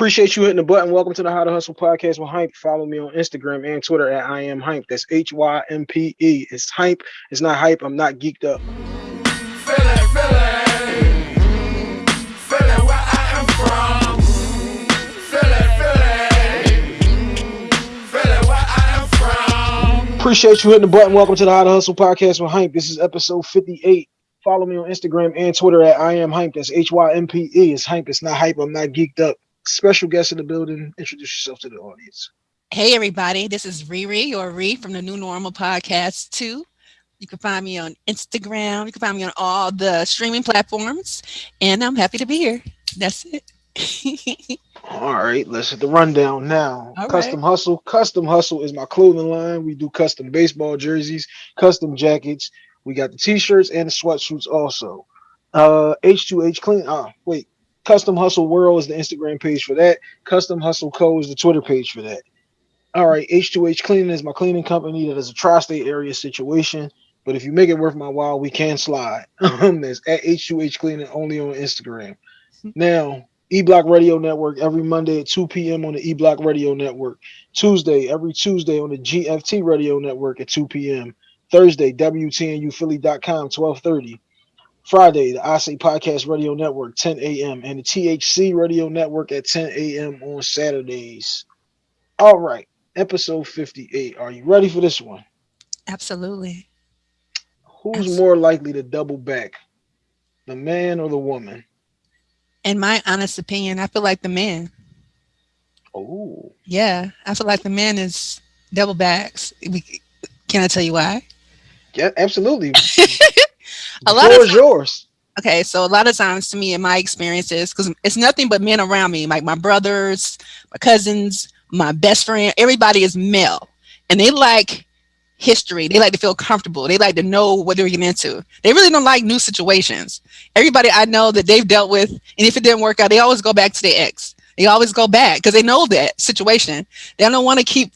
Appreciate you hitting the button. Welcome to the How to Hustle podcast with Hympe. Follow me on Instagram and Twitter at I am Hympe. That's H Y M P E. It's Hympe. It's not hype. I'm not geeked up. Appreciate you hitting the button. Welcome to the How to Hustle podcast with Hympe. This is episode 58. Follow me on Instagram and Twitter at I am Hympe. That's H Y M P E. It's Hympe. It's not hype. I'm not geeked up special guest in the building. Introduce yourself to the audience. Hey, everybody. This is Riri or Ree from the New Normal Podcast, too. You can find me on Instagram. You can find me on all the streaming platforms. And I'm happy to be here. That's it. all right, let's hit the rundown now. All custom right. Hustle. Custom Hustle is my clothing line. We do custom baseball jerseys, custom jackets. We got the t-shirts and the sweatsuits also. Uh H2H clean. Ah, wait. Custom Hustle World is the Instagram page for that. Custom Hustle Co is the Twitter page for that. All right, H2H Cleaning is my cleaning company that is a tri-state area situation. But if you make it worth my while, we can slide. Um, that's at H2H Cleaning only on Instagram. Now, E Block Radio Network every Monday at 2 p.m. on the E Block Radio Network. Tuesday, every Tuesday on the GFT Radio Network at 2 p.m. Thursday, WTNUphilly.com, 1230. Friday, the I Say Podcast Radio Network, 10 a.m., and the THC Radio Network at 10 a.m. on Saturdays. All right, episode 58. Are you ready for this one? Absolutely. Who's Absolutely. more likely to double back, the man or the woman? In my honest opinion, I feel like the man. Oh. Yeah, I feel like the man is double backs. Can I tell you why? Yeah, absolutely. a lot of yours. Okay, so a lot of times to me in my experiences, because it's nothing but men around me, like my brothers, my cousins, my best friend, everybody is male. And they like history. They like to feel comfortable. They like to know what they're getting into. They really don't like new situations. Everybody I know that they've dealt with, and if it didn't work out, they always go back to their ex. They always go back because they know that situation. They don't want to keep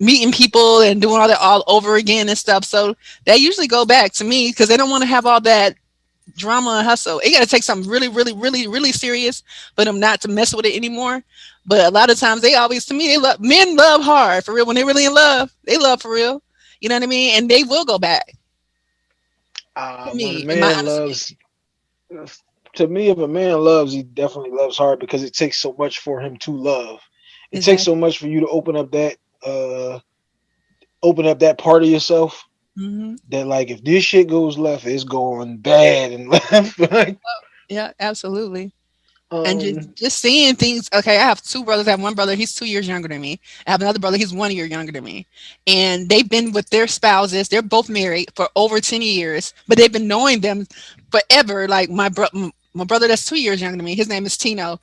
meeting people and doing all that all over again and stuff. So they usually go back to me because they don't want to have all that drama and hustle. It got to take something really, really, really, really serious for them not to mess with it anymore. But a lot of times they always, to me, they love, men love hard for real. When they're really in love, they love for real. You know what I mean? And they will go back. Uh, me, man loves, to me, if a man loves, he definitely loves hard because it takes so much for him to love. It exactly. takes so much for you to open up that uh open up that part of yourself mm-hmm. that like if this shit goes left, it's going bad and left. like, yeah, absolutely. Um, and just, um, just seeing things. Okay, I have two brothers. I have one brother, he's two years younger than me. I have another brother, he's one year younger than me. And they've been with their spouses, they're both married for over 10 years, but they've been knowing them forever. Like my brother, my brother that's two years younger than me, his name is Tino.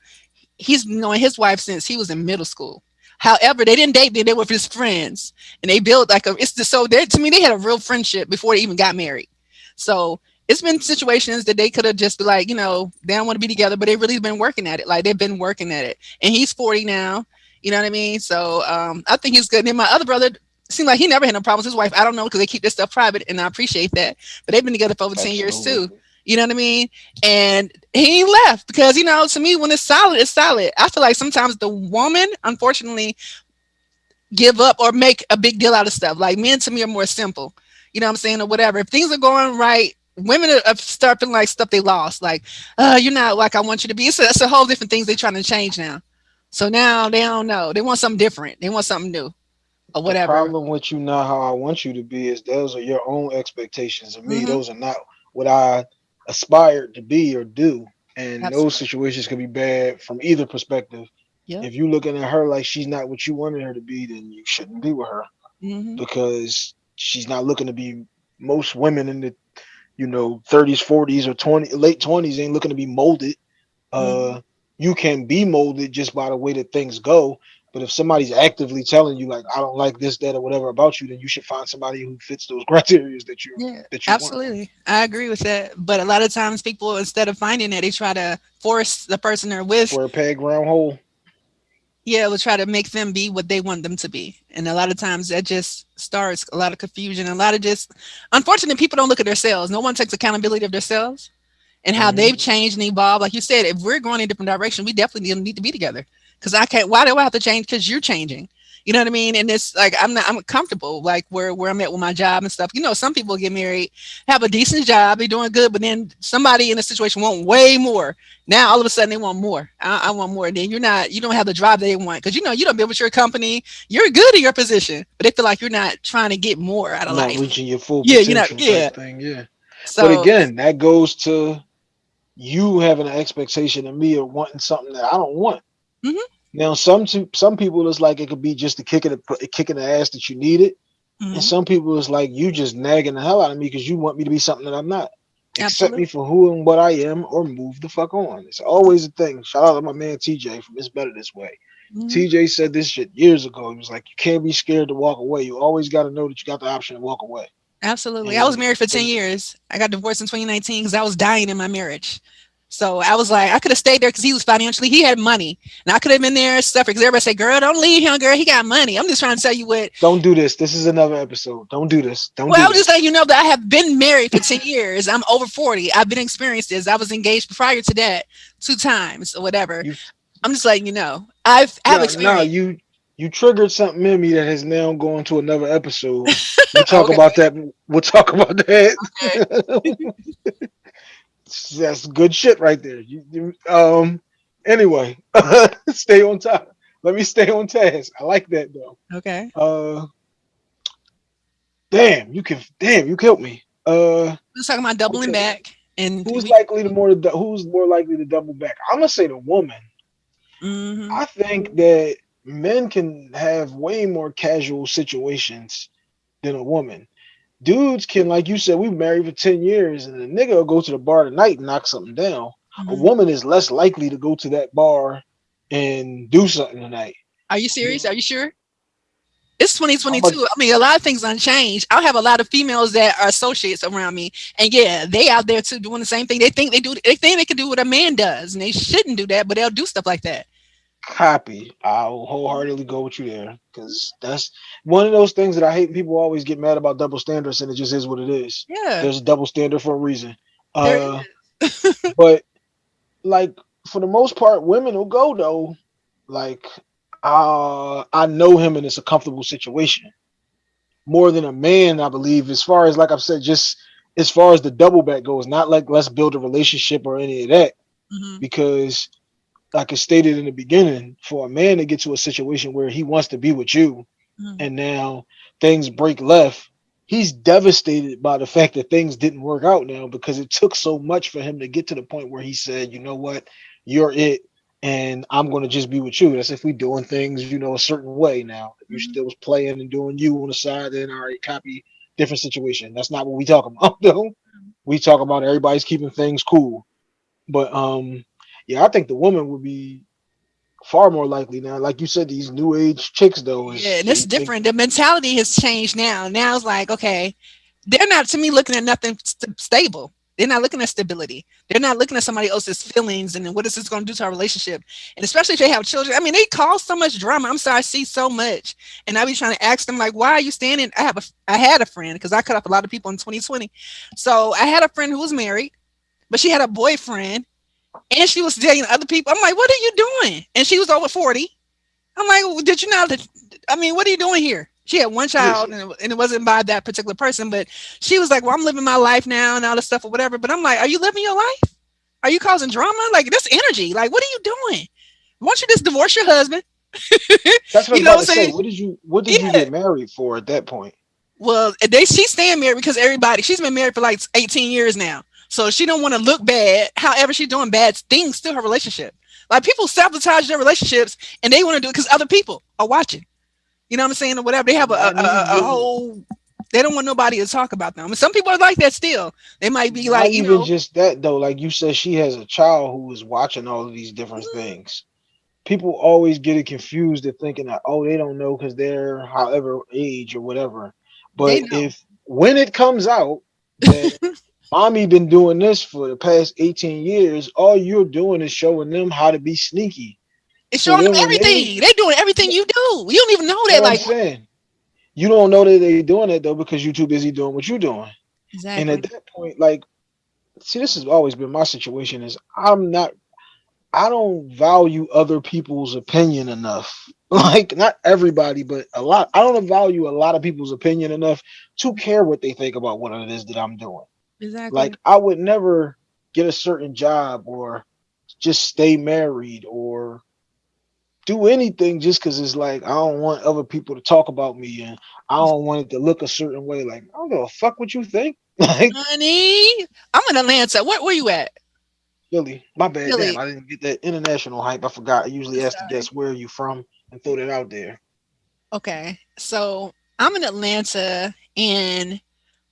He's knowing his wife since he was in middle school. However, they didn't date, me. they were his friends and they built like a, it's just so they to me, they had a real friendship before they even got married. So it's been situations that they could have just like, you know, they don't want to be together, but they really been working at it. Like they've been working at it and he's 40 now, you know what I mean? So um, I think he's good. And then my other brother, seemed like he never had no problems with his wife. I don't know because they keep this stuff private, and I appreciate that. But they've been together for over Absolutely. 10 years too. You know what I mean? And he left because, you know, to me, when it's solid, it's solid. I feel like sometimes the woman, unfortunately, give up or make a big deal out of stuff. Like men to me are more simple, you know what I'm saying, or whatever. If things are going right, women are starting like stuff they lost. Like, uh, you're not like I want you to be. So that's a whole different things they're trying to change now. So now they don't know. They want something different. They want something new or whatever. The problem with you not how I want you to be is those are your own expectations of me. Mm -hmm. Those are not what I aspired to be or do. And Absolutely. those situations can be bad from either perspective. Yep. If you're looking at her like she's not what you wanted her to be, then you shouldn't be with her mm-hmm. because she's not looking to be. Most women in the, you know, 30s, 40s, or 20 late 20s ain't looking to be molded. Mm-hmm. Uh, you can be molded just by the way that things go, but if somebody's actively telling you like I don't like this, that, or whatever about you, then you should find somebody who fits those criteria that you yeah, that you absolutely. Want. I agree with that. But a lot of times people instead of finding it, they try to force the person they're with for a peg round hole. Yeah, we'll try to make them be what they want them to be. And a lot of times that just starts a lot of confusion, a lot of just unfortunately people don't look at themselves. No one takes accountability of themselves and how mm -hmm. they've changed and evolved. Like you said, if we're going in a different direction, we definitely need to be together because I can't. Why do I have to change? Because you're changing. You know what I mean? And it's like I'm not I'm comfortable like where where I'm at with my job and stuff. You know, some people get married, have a decent job, be doing good, but then somebody in a situation want way more. Now all of a sudden they want more. I, I want more. And then you're not you don't have the drive they want because you know you don't build with your company. You're good in your position, but they feel like you're not trying to get more out of not life. reaching your full Yeah, you know, potential yeah. thing. Yeah. So but again, that goes to you having an expectation of me or wanting something that I don't want. Mhm. Now, some some people it's like it could be just a kick in the kick in the ass that you need it, mhm, and some people it's like you just nagging the hell out of me because you want me to be something that I'm not. Accept me for who and what I am, or move the fuck on. It's always a thing. Shout out to my man TJ from It's Better This Way. mhm. TJ said this shit years ago. He was like, "You can't be scared to walk away. You always got to know that you got the option to walk away." Absolutely. I was married for 10 years. I got divorced in 2019 because I was dying in my marriage. So I was like, I could have stayed there because he was financially, he had money. And I could have been there and stuff because everybody say, girl, don't leave him, girl. He got money. I'm just trying to tell you what. Don't do this. This is another episode. Don't do this. Don't Well, do I was this. just letting you know that I have been married for 10 years. I'm over 40. I've been experienced this. I was engaged prior to that two times or whatever. You- I'm just letting you know. I've I have Nah, experience. nah, you you triggered something in me that has now gone to another episode. We'll talk Okay. about that. We'll talk about that. That's good shit right there. You, you- um. Anyway, stay on top. Let me stay on task. I like that though. Okay. Uh. Damn, you can. Damn, you killed me. Uh, We're talking about doubling Okay. back. And who's likely to more? to Who's more likely to double back? I'm gonna say the woman. Mhm. I think that men can have way more casual situations than a woman. Dudes can, like you said, we married for 10 years and a nigga will go to the bar tonight and knock something down. A Mhm. woman is less likely to go to that bar and do something tonight. Are you serious? Are you sure? It's 2022. I mean, a lot of things unchanged. I have a lot of females that are associates around me, and yeah, they out there too doing the same thing. They think they do. They think they can do what a man does, and they shouldn't do that, but they'll do stuff like that. Copy. I'll wholeheartedly go with you there because that's one of those things that I hate. People always get mad about double standards, and it just is what it is. Yeah. There's a double standard for a reason. Uh, but like for the most part, women will go though. Like, uh, I know him and it's a comfortable situation. More than a man, I believe, as far as like I've said, just as far as the double back goes, not like let's build a relationship or any of that, Mhm. because like I stated in the beginning, for a man to get to a situation where he wants to be with you Mhm. and now things break left, he's devastated by the fact that things didn't work out now because it took so much for him to get to the point where he said, you know what, you're it, and I'm gonna just be with you. That's if we doing things, you know, a certain way now. If you Mhm. still was playing and doing you on the side, then all right, copy different situation. That's not what we talk about though. We talk about everybody's keeping things cool. But um yeah, I think the woman would be far more likely now. Like you said, these new age chicks though. is- Yeah, and it's different. The mentality has changed now. Now it's like, okay, they're not to me looking at nothing st- stable. They're not looking at stability. They're not looking at somebody else's feelings and then what is this going to do to our relationship. And especially if they have children. I mean, they cause so much drama. I'm sorry, I see so much. And I be trying to ask them, like, why are you standing? I have a I had a friend because I cut off a lot of people in 2020. So I had a friend who was married, but she had a boyfriend and she was dating other people. I'm like, what are you doing? And she was over 40. I'm like, well, did you know that? I mean, what are you doing here? She had one child and it, and it wasn't by that particular person, but she was like, well, I'm living my life now and all this stuff or whatever. But I'm like, are you living your life? Are you causing drama? Like, this energy. Like, what are you doing? Why don't you just divorce your husband? That's what You I'm know about what to I'm say. saying? What did you what did you get married for at that point? Well, they she's staying married because everybody she's been married for like 18 years now. So she don't want to look bad. However, she's doing bad things to her relationship. Like people sabotage their relationships and they want to do it because other people are watching. You know what I'm saying? Or whatever. They have a, a, a, a whole they don't want nobody to talk about them. And some people are like that still. They might be Not like, you even know, just that though. Like you said, she has a child who is watching all of these different Mhm. things. People always get it confused at thinking that oh they don't know because they're however age or whatever. But if when it comes out mommy been doing this for the past 18 years, all you're doing is showing them how to be sneaky. it's so showing them then they- everything. They, are doing everything you do. You don't even know You that. know Like saying? You don't know that they're doing it though because you're too busy doing what you're doing. exactly. And at that point, like, see, this has always been my situation: is I'm not, I don't value other people's opinion enough. Like not everybody, but a lot. I don't value a lot of people's opinion enough to care what they think about what it is that I'm doing. Exactly. Like I would never get a certain job or just stay married or do anything just because it's like I don't want other people to talk about me and I don't want it to look a certain way. Like I don't give a fuck what you think. Like, honey, I'm in Atlanta. Where were you at? Philly. My bad. Philly. Damn, I didn't get that international hype. I forgot. I usually ask the guests where are you from and throw that out there. Okay. So I'm in Atlanta and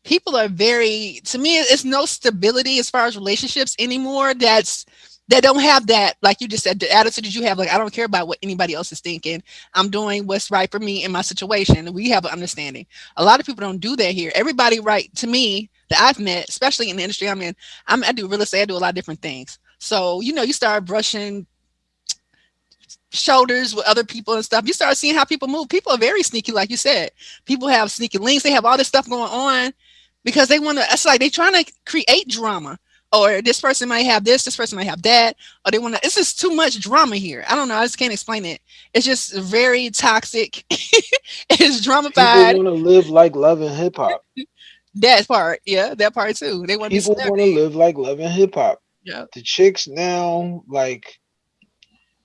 people are very to me it's no stability as far as relationships anymore that's that don't have that like you just said the attitude that you have like i don't care about what anybody else is thinking. I'm doing what's right for me in my situation. We have an understanding. A lot of people don't do that here. Everybody right to me that i've met especially in the industry i'm in I'm, i do real estate i do a lot of different things. So you know you start brushing shoulders with other people and stuff, you start seeing how people move. People are very sneaky, like you said. People have sneaky links. They have all this stuff going on because they want to. It's like they're trying to create drama. Or this person might have this, this person might have that, or they want to. It's just too much drama here. I don't know. I just can't explain it. It's just very toxic. it's dramified. People want to live like love and hip hop. that part, yeah, that part too. They want people want to live like love and hip hop. Yeah. The chicks now, like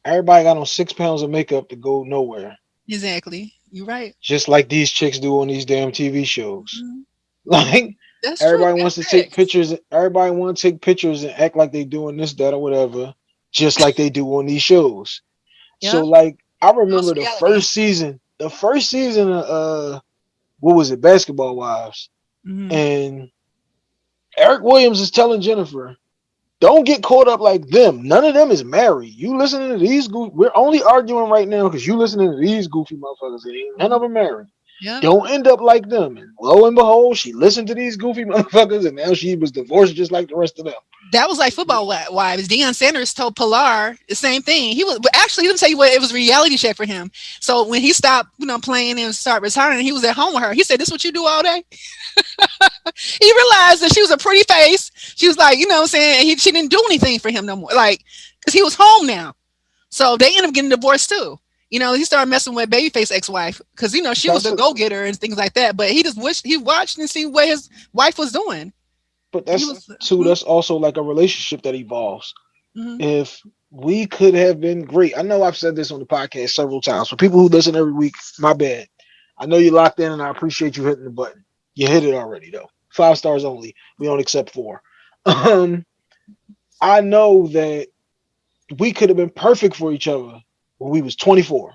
everybody got on six pounds of makeup to go nowhere. Exactly. You're right. Just like these chicks do on these damn TV shows. Mm-hmm. Like That's everybody true. wants That's to take pictures. Everybody want to take pictures and act like they're doing this, that, or whatever, just like they do on these shows. Yep. So like I remember the first season, the first season of uh what was it, Basketball Wives. Mm-hmm. And Eric Williams is telling Jennifer, don't get caught up like them. None of them is married. You listening to these goofy. We're only arguing right now because you listening to these goofy motherfuckers. None of them married. Yeah. Don't end up like them. And lo and behold, she listened to these goofy motherfuckers, and now she was divorced just like the rest of them. That was like football wives. Deion Sanders told Pilar the same thing. He was, but actually, let me tell you what, it was reality check for him. So when he stopped, you know, playing and started retiring, he was at home with her. He said, "This is what you do all day." he realized that she was a pretty face. She was like, you know what I'm saying? He, she didn't do anything for him no more. Like, because he was home now. So they end up getting divorced too. You know, he started messing with Babyface ex-wife because you know she that's was a go-getter and things like that. But he just wished he watched and see what his wife was doing. But that's was, too. Mm-hmm. That's also like a relationship that evolves. Mm-hmm. If we could have been great, I know I've said this on the podcast several times. For people who listen every week, my bad. I know you locked in, and I appreciate you hitting the button. You hit it already though. Five stars only. We don't accept four. Um, I know that we could have been perfect for each other when we was 24.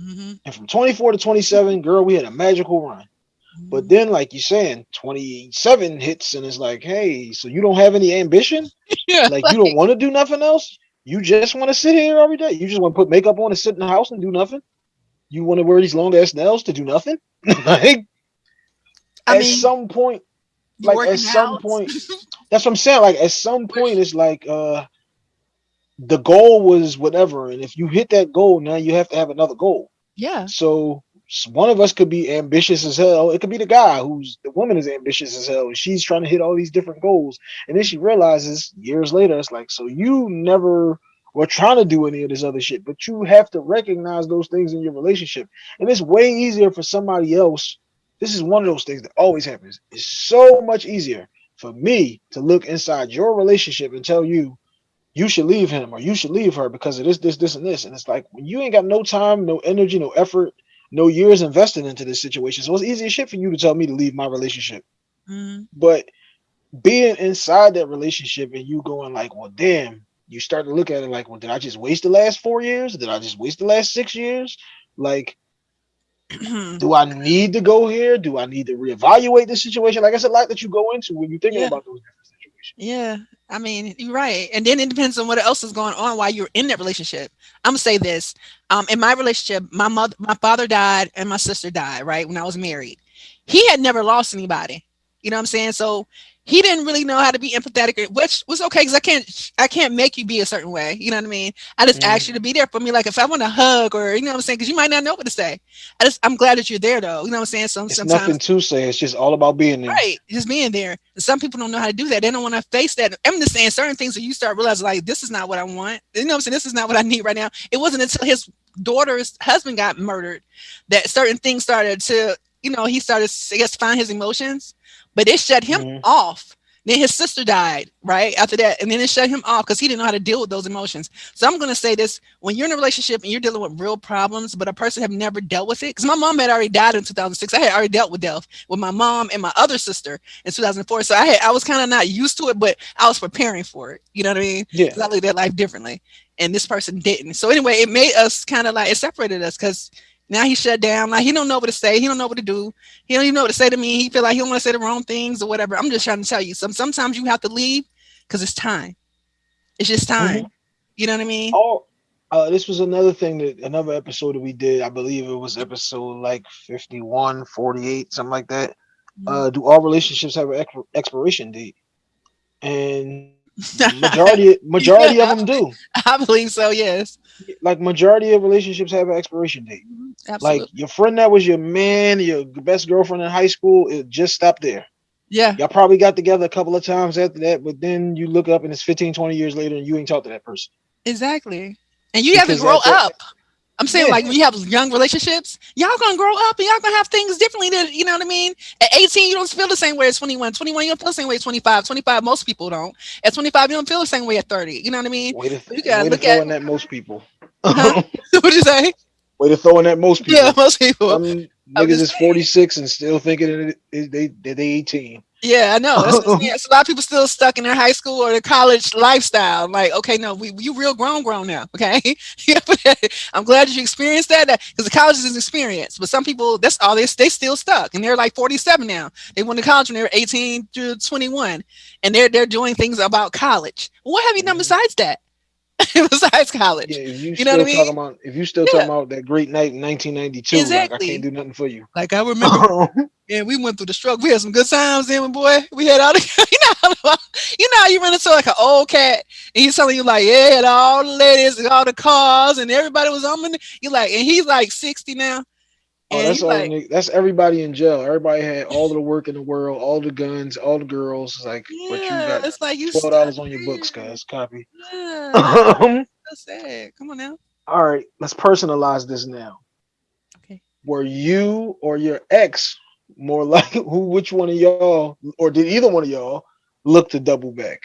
Mm-hmm. And from 24 to 27, girl, we had a magical run. Mm-hmm. But then, like you're saying, 27 hits, and it's like, hey, so you don't have any ambition? yeah, like, like you don't want to do nothing else? You just want to sit here every day? You just want to put makeup on and sit in the house and do nothing? You want to wear these long ass nails to do nothing? like, I at mean, some point, like at some point, that's what I'm saying. Like at some point, it's like uh the goal was whatever, and if you hit that goal, now you have to have another goal. Yeah. So one of us could be ambitious as hell. It could be the guy who's the woman is ambitious as hell. She's trying to hit all these different goals, and then she realizes years later, it's like, so you never were trying to do any of this other shit, but you have to recognize those things in your relationship, and it's way easier for somebody else this is one of those things that always happens. It's so much easier for me to look inside your relationship and tell you you should leave him or you should leave her because of this, this, this, and this. And it's like when you ain't got no time, no energy, no effort, no years invested into this situation. So it's easy as shit for you to tell me to leave my relationship. Mm-hmm. But being inside that relationship and you going like, well, damn, you start to look at it like, well, did I just waste the last four years? Did I just waste the last six years? Like, do I need to go here? Do I need to reevaluate the situation? Like I said, like that you go into when you're thinking yeah. about those. Yeah, I mean, you're right. And then it depends on what else is going on while you're in that relationship. I'm gonna say this. Um, in my relationship, my mother, my father died, and my sister died. Right when I was married, he had never lost anybody. You know what I'm saying? So he didn't really know how to be empathetic, which was okay because I can't I can't make you be a certain way. You know what I mean? I just mm. asked you to be there for me. Like if I want a hug or you know what I'm saying, because you might not know what to say. I just I'm glad that you're there though. You know what I'm saying? Some it's sometimes nothing to say. It's just all about being there. Right, just being there. And some people don't know how to do that. They don't want to face that. I'm just saying certain things that you start realizing like this is not what I want. You know what I'm saying? This is not what I need right now. It wasn't until his daughter's husband got murdered that certain things started to you know he started I guess find his emotions, but it shut him mm-hmm. off then his sister died right after that, and then it shut him off because he didn't know how to deal with those emotions. So I'm going to say this: when you're in a relationship and you're dealing with real problems, but a person have never dealt with it, because my mom had already died in 2006. I had already dealt with death with my mom and my other sister in 2004. So I had I was kind of not used to it, but I was preparing for it. You know what I mean? Yeah. I lived that life differently, and this person didn't. So anyway, it made us kind of like it separated us because now he shut down. Like he don't know what to say. He don't know what to do. He don't even know what to say to me. He feel like he don't want to say the wrong things or whatever. I'm just trying to tell you. Some sometimes you have to leave because it's time. It's just time. Mm-hmm. You know what I mean? Oh, uh, this was another thing that another episode that we did. I believe it was episode like 51, 48, something like that. Mm-hmm. Uh, do all relationships have an expiration date? And majority majority yeah, of them do. I believe so. Yes. Like majority of relationships have an expiration date. Absolutely. Like your friend that was your man, your best girlfriend in high school, it just stopped there. Yeah. Y'all probably got together a couple of times after that, but then you look up and it's 15, 20 years later and you ain't talked to that person. Exactly. And you because have to grow up. I'm saying yeah. like when you have young relationships, y'all gonna grow up and y'all gonna have things differently that you know what I mean? At 18, you don't feel the same way as 21. 21, you don't feel the same way as 25. 25, most people don't. At 25, you don't feel the same way at 30. You know what I mean? Way to, you gotta look at that most people. Huh? What'd you say? Way to throw in that most people. Yeah, most people. Some niggas is 46 and still thinking that they, they, they 18. Yeah, I know. That's, a lot of people still stuck in their high school or their college lifestyle. Like, okay, no, we you real grown, grown now. Okay, I'm glad that you experienced that because the college is an experience. But some people, that's all they they still stuck, and they're like 47 now. They went to college when they were 18 to 21, and they're they're doing things about college. What have you done mm-hmm. besides that? besides college. Yeah, you, you know what I mean? About, if you still yeah. talking about that great night in 1992, exactly. like I can't do nothing for you. Like I remember, yeah, we went through the struggle. We had some good times then, boy. We had all the, you know, you know, you run into like an old cat, and he's telling you like, yeah, all the ladies, and all the cars, and everybody was on. You like, and he's like 60 now. Oh, that's all. Like, that's everybody in jail. Everybody had all the work in the world, all the guns, all the girls. It's like, yeah, but you got it's like you twelve dollars on your books, guys. Copy. Yeah. um, that's sad. Come on now. All right, let's personalize this now. Okay. Were you or your ex more like who? Which one of y'all, or did either one of y'all look to double back?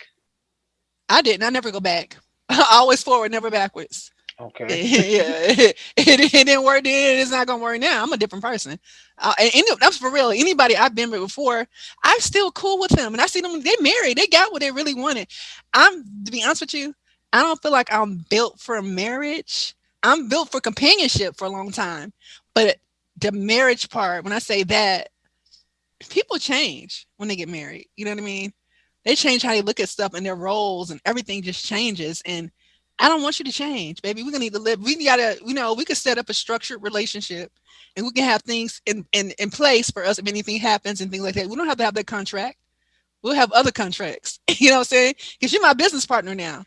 I didn't. I never go back. always forward, never backwards. Okay. yeah, it, it, didn't work then. It's not gonna work now. I'm a different person. Uh, and, that's for real. Anybody I've been with before, I'm still cool with them. And I see them. They married. They got what they really wanted. I'm to be honest with you. I don't feel like I'm built for marriage. I'm built for companionship for a long time. But the marriage part, when I say that, people change when they get married. You know what I mean? They change how they look at stuff and their roles, and everything just changes. And I don't want you to change, baby. We're gonna need to live. We gotta, you know, we could set up a structured relationship and we can have things in, in, in place for us if anything happens and things like that. We don't have to have that contract. We'll have other contracts. you know what I'm saying? Because you're my business partner now.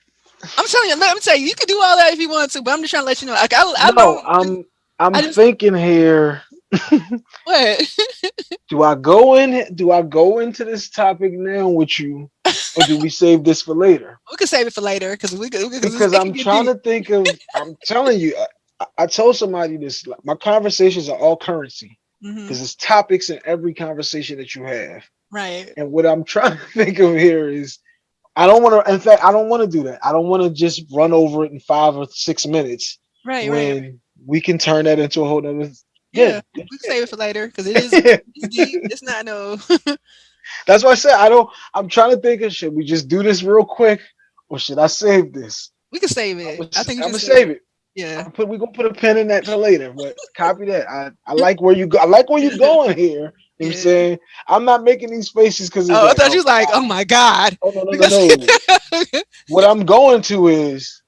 I'm telling you, let me tell you, you can do all that if you want to, but I'm just trying to let you know. Like I, I no, I'm I'm just, thinking here. What? do I go in? Do I go into this topic now with you or do we save this for later? We can save it for later because we could. Because I'm trying deep. to think of. I'm telling you, I, I, told somebody this. My conversations are all currency because mm-hmm. it's topics in every conversation that you have. Right. And what I'm trying to think of here is, I don't want to. In fact, I don't want to do that. I don't want to just run over it in five or six minutes. Right. When right. we can turn that into a whole other. Yeah, yeah. we can save it for later because it is. it's, deep. it's not no. That's why I said I don't. I'm trying to think of should we just do this real quick or should I save this? We can save it. I think I'm gonna save it. it. Yeah. Put we gonna put a pin in that for later, but copy that. I, I like where you go. I like where you're going here. You know what I'm saying? I'm not making these faces because oh, like, I thought oh, you was like, oh my god. Oh no, no, no, no. what I'm going to is,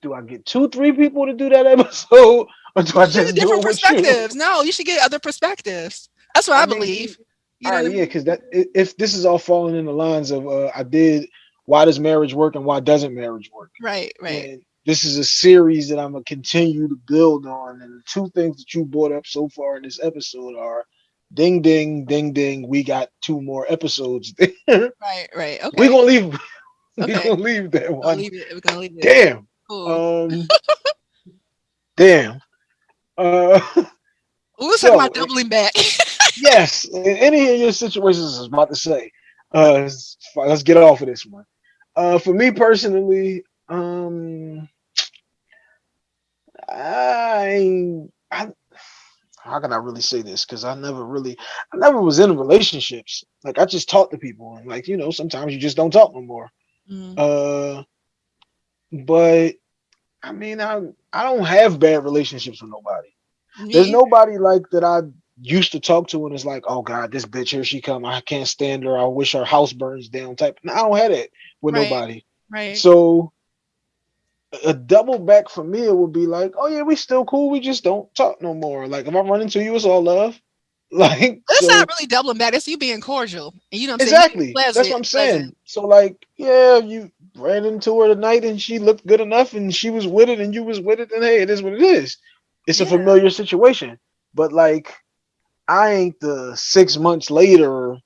do I get two, three people to do that episode, or do I just different perspectives? No, you should get other perspectives. That's what I, I mean, believe. You know all right, yeah, because that if this is all falling in the lines of uh, I did why does marriage work and why doesn't marriage work? Right, right. And this is a series that I'm gonna continue to build on. And the two things that you brought up so far in this episode are ding ding ding ding. We got two more episodes. right, right. Okay. We're gonna leave okay. we're gonna leave that one. Leave it. We're gonna leave it. Damn. Cool. Um damn. Uh we so, about doubling back. yes, in any of your situations, I was about to say. Uh, let's get off of this one. Uh, for me personally, um, I, I, how can I really say this? Because I never really, I never was in relationships. Like I just talk to people, and like you know, sometimes you just don't talk no more. Mm. Uh, but I mean, I I don't have bad relationships with nobody. Me There's nobody like that I used to talk to and it's like, oh God, this bitch here she come. I can't stand her. I wish her house burns down. Type. I don't have it with right. nobody. Right. So a double back for me, it would be like, oh yeah, we still cool. We just don't talk no more. Like if I run into you, it's all love. Like that's so, not really doubling back. It's you being cordial. And you know exactly. That's what I'm saying. Pleasant. So like, yeah, you ran into her tonight and she looked good enough and she was with it and you was with it, and hey, it is what it is. It's yeah. a familiar situation. But like I ain't the six months later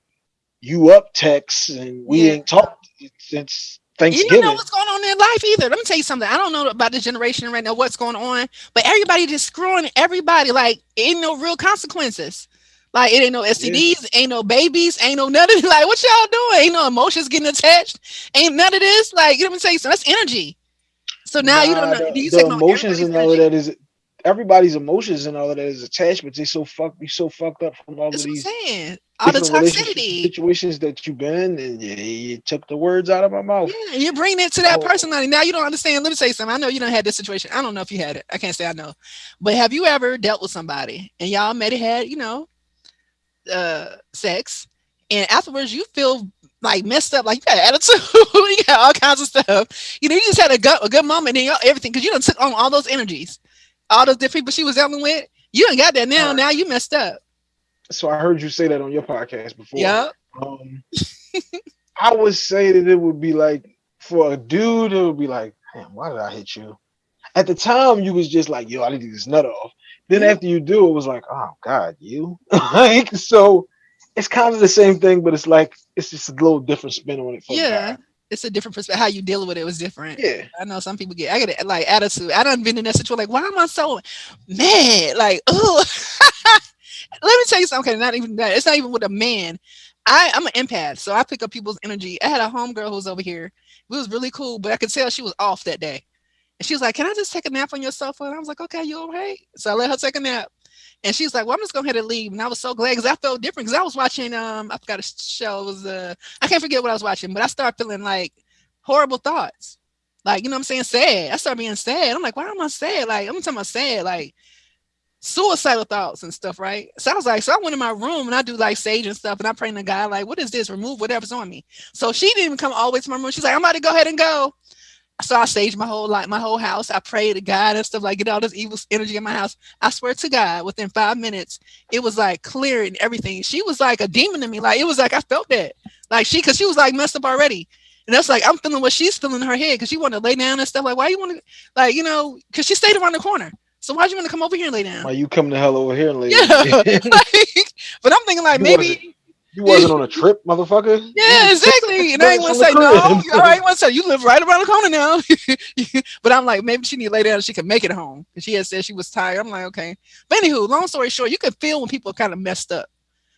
you up text and we yeah. ain't talked since Thanksgiving. You don't know what's going on in life either. Let me tell you something. I don't know about the generation right now, what's going on, but everybody just screwing everybody. Like, ain't no real consequences. Like, it ain't no STDs, yeah. ain't no babies, ain't no nothing. Like, what y'all doing? Ain't no emotions getting attached. Ain't none of this. Like, you know what I'm saying? So that's energy. So now nah, you don't know. The, you the emotions and all of that is everybody's emotions and all of that is attachments. They so fuck be so fucked up from all That's of these all the toxicity situations that you've been and you, you, took the words out of my mouth. Yeah, you bring it to that oh. personality. Now you don't understand. Let me say something. I know you don't have this situation. I don't know if you had it. I can't say I know. But have you ever dealt with somebody and y'all met it had, you know, uh sex and afterwards you feel like messed up, like you got attitude, you got all kinds of stuff. You know, you just had a good, a good moment and everything because you don't took on all those energies all those different people she was dealing with. You ain't got that now. Right. Now you messed up. So I heard you say that on your podcast before. Yeah. Um, I would say that it would be like for a dude, it would be like, damn, why did I hit you? At the time, you was just like, yo, I need to get this nut off. Then after you do, it was like, oh God, you. like so, it's kind of the same thing, but it's like it's just a little different spin on it. yeah it's a different perspective. How you deal with it was different. Yeah. I know some people get I get like attitude. I done been in that situation like, why am I so mad? Like, oh let me tell you something. Okay, not even that. It's not even with a man. I, I'm an empath, so I pick up people's energy. I had a homegirl who was over here. It was really cool, but I could tell she was off that day. And she was like, Can I just take a nap on your sofa? And I was like, Okay, you all right? So I let her take a nap. And she's like, "Well, I'm just going and leave." And I was so glad because I felt different because I was watching. Um, I forgot a show. It was uh, I can't forget what I was watching, but I started feeling like horrible thoughts. Like you know, I'm saying sad. I started being sad. I'm like, why am I sad? Like I'm talking about sad, like suicidal thoughts and stuff, right? So I was like, so I went in my room and I do like sage and stuff, and I pray to God, like, what is this? Remove whatever's on me. So she didn't even come all the way to my room. She's like, I'm about to go ahead and go. So I staged my whole like my whole house. I prayed to God and stuff like get all this evil energy in my house. I swear to God, within five minutes, it was like clear and everything. She was like a demon to me. Like it was like I felt that. Like she, cause she was like messed up already. And that's like I'm feeling what she's feeling in her head because she wanted to lay down and stuff. Like, why you want to like, you know, because she stayed around the corner. So why'd you want to come over here and lay down? Why you come the hell over here and lay yeah. down? like, but I'm thinking like maybe you wasn't on a trip, motherfucker. Yeah, exactly. And I ain't want to say no. All right, want to say you live right around the corner now. but I'm like, maybe she need to lay down. she can make it home. And she had said she was tired. I'm like, okay. But anywho, long story short, you can feel when people are kind of messed up.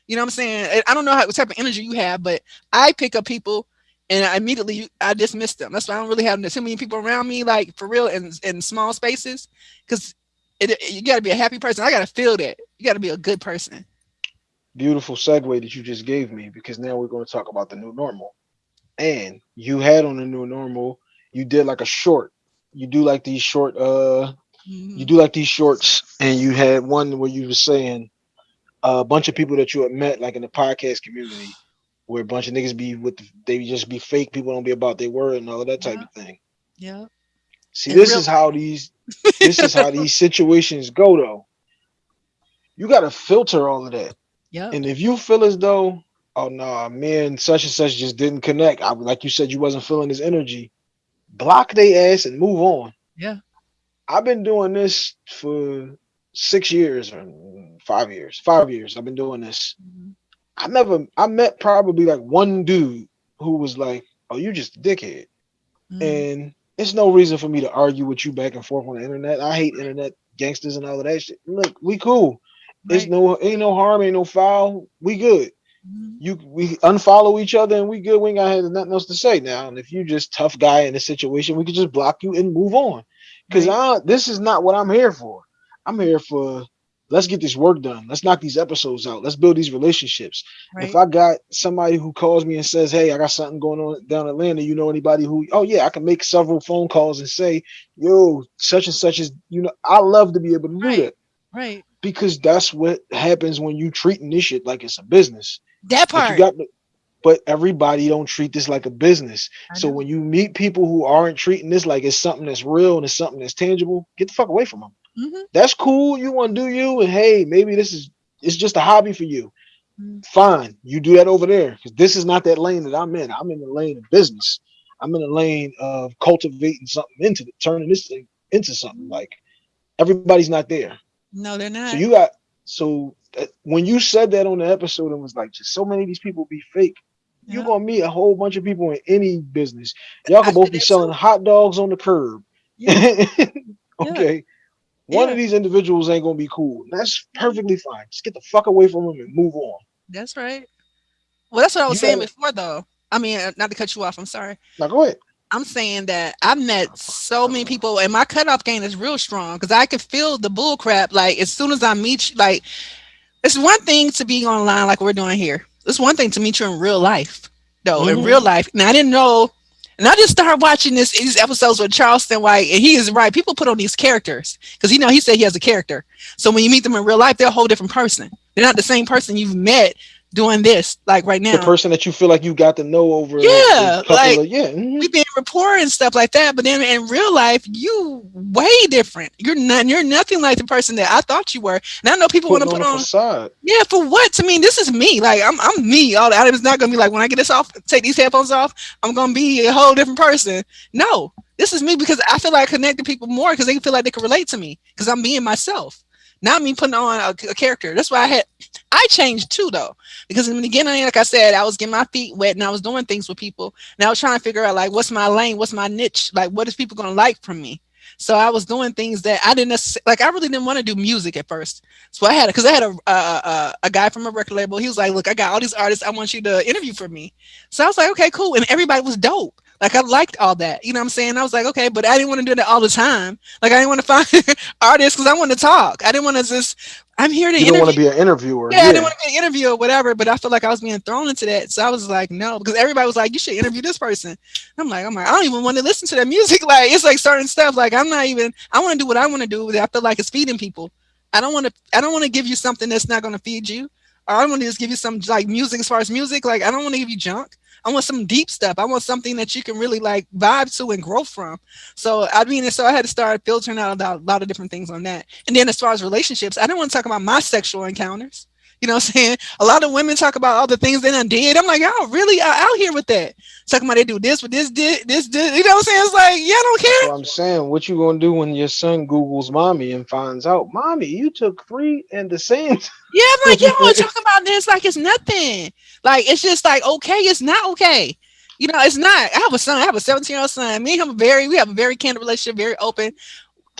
You know what I'm saying? I don't know how, what type of energy you have, but I pick up people and I immediately I dismiss them. That's why I don't really have too many people around me, like for real, in in small spaces, because you got to be a happy person. I got to feel that. You got to be a good person beautiful segue that you just gave me because now we're going to talk about the new normal. And you had on the new normal, you did like a short. You do like these short uh you do like these shorts and you had one where you were saying a bunch of people that you had met like in the podcast community where a bunch of niggas be with the, they just be fake people don't be about their word and all that type yeah. of thing. Yeah. See, and this is how these this is how these situations go though. You got to filter all of that. Yeah. And if you feel as though oh no, nah, me and such and such just didn't connect. I, like you said, you wasn't feeling his energy. Block their ass and move on. Yeah. I've been doing this for six years or five years. Five years. I've been doing this. Mm-hmm. I never I met probably like one dude who was like, Oh, you just a dickhead. Mm-hmm. And it's no reason for me to argue with you back and forth on the internet. I hate internet gangsters and all of that shit. Look, we cool. Right. It's no ain't no harm, ain't no foul. We good. Mm-hmm. You we unfollow each other and we good. We ain't got nothing else to say now. And if you just tough guy in a situation, we could just block you and move on. Because right. I this is not what I'm here for. I'm here for let's get this work done. Let's knock these episodes out. Let's build these relationships. Right. If I got somebody who calls me and says, Hey, I got something going on down Atlanta, you know anybody who oh yeah, I can make several phone calls and say, yo, such and such is you know, I love to be able to do right. that. Right. Because that's what happens when you treating this shit like it's a business. That part. But, you got, but everybody don't treat this like a business. So when you meet people who aren't treating this like it's something that's real and it's something that's tangible, get the fuck away from them. Mm-hmm. That's cool. You want to do you, and hey, maybe this is it's just a hobby for you. Mm-hmm. Fine, you do that over there because this is not that lane that I'm in. I'm in the lane of business. I'm in the lane of cultivating something into it, turning this thing into something. Like everybody's not there. No, they're not. So you got so when you said that on the episode, it was like just so many of these people be fake. Yeah. You're gonna meet a whole bunch of people in any business. Y'all can both be selling too. hot dogs on the curb. Yeah. okay. Yeah. One of these individuals ain't gonna be cool. That's perfectly fine. Just get the fuck away from them and move on. That's right. Well, that's what I was you saying before, though. I mean, uh, not to cut you off. I'm sorry. Now go ahead. I'm saying that I've met so many people, and my cutoff game is real strong because I can feel the bull crap. Like as soon as I meet you, like it's one thing to be online like we're doing here. It's one thing to meet you in real life, though. Mm-hmm. In real life, and I didn't know. And I just started watching this these episodes with Charleston White, and he is right. People put on these characters because you know he said he has a character. So when you meet them in real life, they're a whole different person. They're not the same person you've met doing this like right now. The person that you feel like you got to know over yeah, like of, yeah, mm-hmm. we've been rapport and stuff like that. But then in real life, you way different. You're not you're nothing like the person that I thought you were. And I know people want to put on, facade. Yeah, for what? To me, this is me. Like I'm I'm me. All that it's not gonna be like when I get this off, take these headphones off, I'm gonna be a whole different person. No, this is me because I feel like I connect to people more because they feel like they can relate to me because I'm being myself. Not me putting on a, a, character. That's why I had I changed too though. Because in the beginning, like I said, I was getting my feet wet and I was doing things with people. And I was trying to figure out like what's my lane, what's my niche, like what is people gonna like from me. So I was doing things that I didn't like. I really didn't want to do music at first. So I had because I had a, a a guy from a record label. He was like, "Look, I got all these artists. I want you to interview for me." So I was like, "Okay, cool." And everybody was dope. Like I liked all that. You know what I'm saying? I was like, okay, but I didn't want to do that all the time. Like I didn't want to find artists because I want to talk. I didn't want to just I'm here to you don't want to be an interviewer. Yeah, yeah, I didn't want to be an interviewer or whatever, but I felt like I was being thrown into that. So I was like, no, because everybody was like, you should interview this person. I'm like, I'm like, I don't even want to listen to that music. Like it's like certain stuff. Like I'm not even I want to do what I want to do. I feel like it's feeding people. I don't want to I don't want to give you something that's not gonna feed you. I don't want to just give you some like music as far as music. Like I don't want to give you junk. I want some deep stuff. I want something that you can really like vibe to and grow from. So I mean, so I had to start filtering out a lot of different things on that. And then as far as relationships, I don't want to talk about my sexual encounters. You know what I'm saying? A lot of women talk about all the things they done did. I'm like, y'all really are out here with that. Talking about they do this with this did this did you know what I'm saying? It's like, yeah, I don't care. What I'm saying, what you gonna do when your son Googles mommy and finds out, mommy, you took three and the same Yeah, I'm like, y'all talk about this like it's nothing. Like it's just like okay, it's not okay. You know, it's not. I have a son. I have a 17 year old son. Me and him are very. We have a very candid relationship. Very open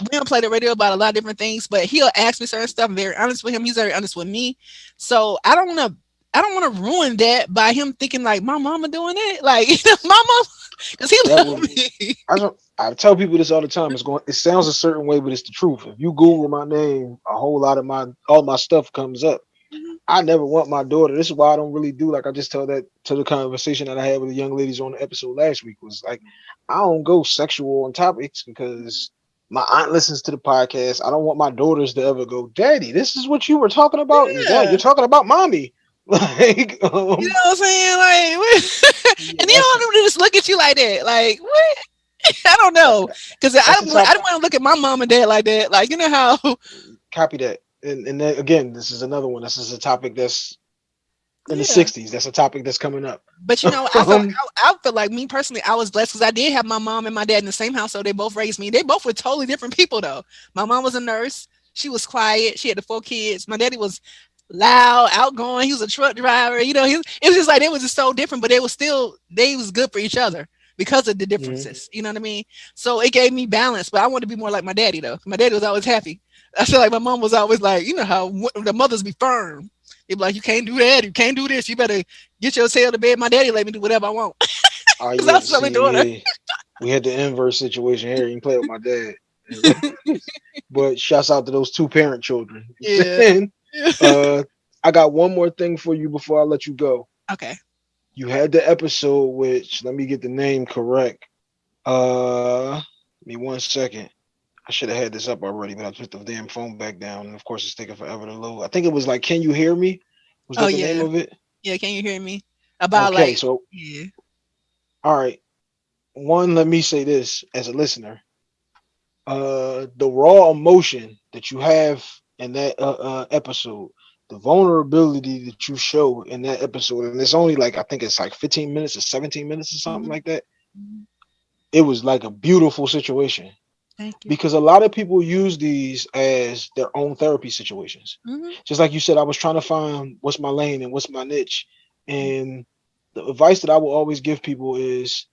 we don't play the radio about a lot of different things, but he'll ask me certain stuff. I'm very honest with him. He's very honest with me. So I don't want to, I don't want to ruin that by him thinking like my mama doing it. Like, you know, my mama, because he loves me. I don't, I tell people this all the time. It's going, it sounds a certain way, but it's the truth. If you Google my name, a whole lot of my, all my stuff comes up. Mm-hmm. I never want my daughter. This is why I don't really do like I just tell that to the conversation that I had with the young ladies on the episode last week was like I don't go sexual on topics because my aunt listens to the podcast. I don't want my daughters to ever go, Daddy, this is what you were talking about. Yeah. Dad, you're talking about mommy. Like, um, you know what I'm saying? Like, and they don't just look at you like that. Like, what? I don't know, because I don't. I don't want to look at my mom and dad like that. Like, you know how? Copy that. And and then, again, this is another one. This is a topic that's in yeah. the 60s. That's a topic that's coming up. But you know, I feel, like, I, I feel like me personally, I was blessed because I did have my mom and my dad in the same house. So they both raised me. They both were totally different people though. My mom was a nurse. She was quiet. She had the four kids. My daddy was loud, outgoing. He was a truck driver. You know, he, it was just like it was just so different, but they was still they was good for each other because of the differences. Mm-hmm. You know what I mean? So it gave me balance. But I want to be more like my daddy though. My daddy was always happy. I feel like my mom was always like, you know how the mothers be firm. They'd be like, you can't do that. You can't do this. You better get your tail to bed. My daddy let me do whatever I want. Oh, yeah, I see, yeah. We had the inverse situation here. You can play with my dad. but shouts out to those two parent children. Yeah. uh, I got one more thing for you before I let you go. Okay. You had the episode which let me get the name correct. Uh me one second. I should have had this up already, but I put the damn phone back down. And of course, it's taking forever to load. I think it was like, "Can you hear me?" Was that oh, the yeah. name of it? Yeah, can you hear me? About okay, like, so yeah. All right. One, let me say this as a listener. Uh, the raw emotion that you have in that uh, uh, episode, the vulnerability that you show in that episode, and it's only like I think it's like 15 minutes or 17 minutes or something mm-hmm. like that. Mm-hmm. It was like a beautiful situation because a lot of people use these as their own therapy situations. Mm-hmm. Just like you said, I was trying to find what's my lane and what's my niche. And the advice that I will always give people is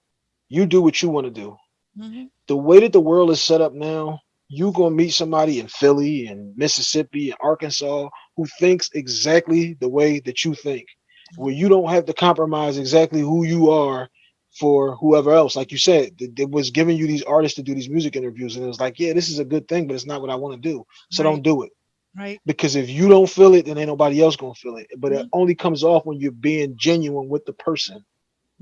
you do what you want to do. Mm-hmm. The way that the world is set up now, you're gonna meet somebody in Philly and Mississippi and Arkansas who thinks exactly the way that you think, where you don't have to compromise exactly who you are for whoever else. Like you said, it was giving you these artists to do these music interviews, and it was like, yeah, this is a good thing, but it's not what I want to do. So right. don't do it. Right. Because if you don't feel it, then ain't nobody else gonna feel it. But mm-hmm. it only comes off when you're being genuine with the person.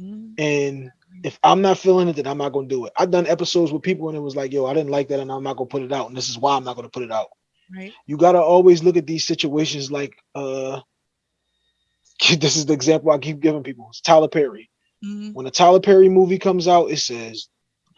Mm-hmm. And if I'm not feeling it, then I'm not gonna do it. I've done episodes with people and it was like, yo, I didn't like that, and I'm not gonna put it out. And this is why I'm not gonna put it out. Right. You gotta always look at these situations like uh this is the example I keep giving people. It's Tyler Perry. Mm-hmm. When a Tyler Perry movie comes out, it says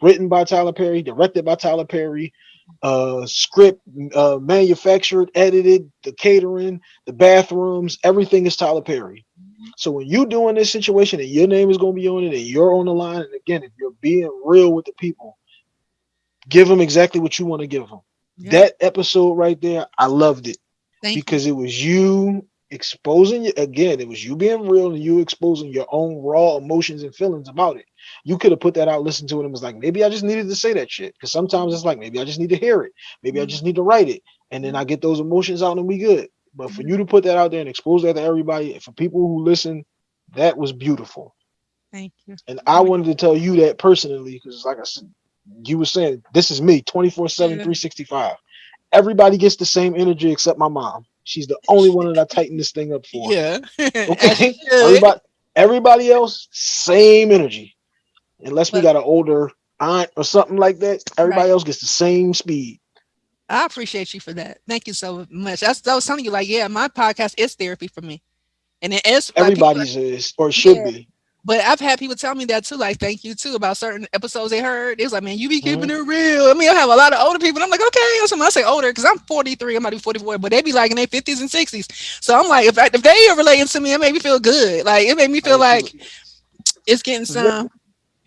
written by Tyler Perry, directed by Tyler Perry, uh, script uh, manufactured, edited, the catering, the bathrooms, everything is Tyler Perry. Mm-hmm. So when you doing this situation and your name is going to be on it and you're on the line, and again, if you're being real with the people, give them exactly what you want to give them. Yeah. That episode right there, I loved it Thank because you. it was you exposing again it was you being real and you exposing your own raw emotions and feelings about it. You could have put that out listened to it and was like maybe i just needed to say that shit. Because sometimes it's like maybe i just need to hear it. Maybe i mm-hmm. just need to write it. And then i get those emotions out and we good. But for mm-hmm. you to put that out there and expose that to everybody for people who listen that was beautiful. Thank you. And i wanted to tell you that personally because like i said you were saying this is me 24 7 365 everybody gets the same energy except my mom She's the only one that I tighten this thing up for. Yeah. okay. everybody, everybody else, same energy. Unless we got an older aunt or something like that, everybody right. else gets the same speed. I appreciate you for that. Thank you so much. That's, I was telling you, like, yeah, my podcast is therapy for me, and it is. Everybody's like, is or should yeah. be. But I've had people tell me that too, like thank you too about certain episodes they heard. It's like, man, you be keeping mm-hmm. it real. I mean, I have a lot of older people. I'm like, okay, I say older because I'm 43, I'm about to be 44, but they be like in their 50s and 60s. So I'm like, if I, if they are relating to me, it made me feel good. Like it made me feel like it's getting some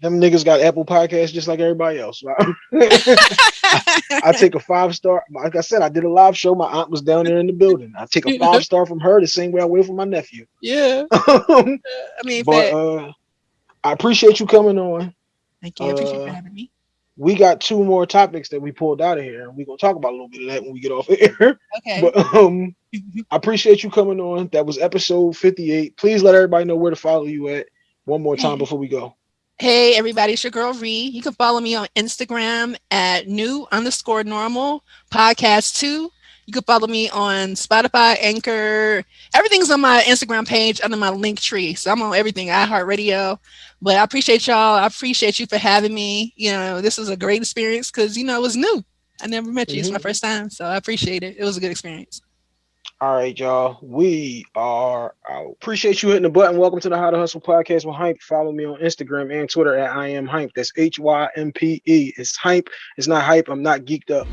them niggas got Apple Podcasts just like everybody else. I, I, take a five star. Like I said, I did a live show. My aunt was down there in the building. I take a five star from her the same way I will from my nephew. Yeah. I mean, but uh, I appreciate you coming on. Thank you. I appreciate uh, you having me. We got two more topics that we pulled out of here, and we're gonna talk about a little bit of that when we get off air. Okay. But um, I appreciate you coming on. That was episode 58. Please let everybody know where to follow you at one more time before we go. Hey everybody, it's your girl Ree. You can follow me on Instagram at new underscore normal podcast two. You can follow me on Spotify, Anchor. Everything's on my Instagram page under my Linktree. So I'm on everything, iHeartRadio. But I appreciate y'all. I appreciate you for having me. You know, this was a great experience because you know it was new. I never met you. Mm-hmm. It's my mm-hmm. first time. So I appreciate it. It was a good experience. All right, y'all. We are out. Appreciate you hitting the button. Welcome to the How to Hustle podcast with Hympe. Follow me on Instagram and Twitter at I am Hympe. That's H Y M P E. It's Hympe. It's not hype. I'm not geeked up.